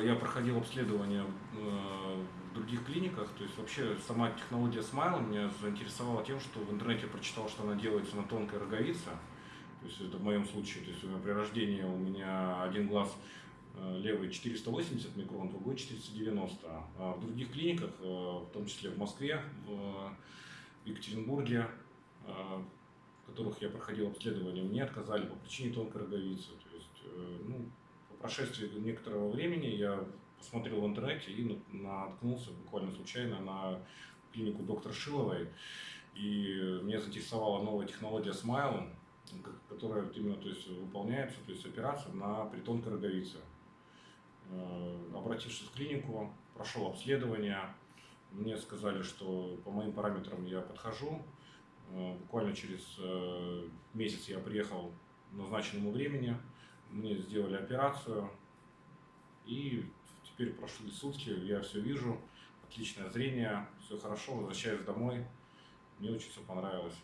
э, я проходил обследование э, в других клиниках, то есть вообще сама технология Smile меня заинтересовала тем, что в интернете прочитал, что она делается на тонкой роговице. То есть это в моем случае, то есть у меня при рождении у меня один глаз э, левый 480 микрон, другой 490. А в других клиниках, в том числе в Москве, в Екатеринбурге, в которых я проходил обследование, мне отказали по причине тонкой роговицы. То есть, ну, прошествии некоторого времени я посмотрел в интернете и наткнулся буквально случайно на клинику доктора Шиловой. И меня заинтересовала новая технология Smile, которая именно то есть, выполняется, то есть операция на притонкой роговице. Э, обратившись в клинику, прошел обследование, мне сказали, что по моим параметрам я подхожу. Э, буквально через э, месяц я приехал назначенному времени мне сделали операцию, и теперь прошли сутки, я все вижу, отличное зрение, все хорошо, возвращаюсь домой, мне очень все понравилось.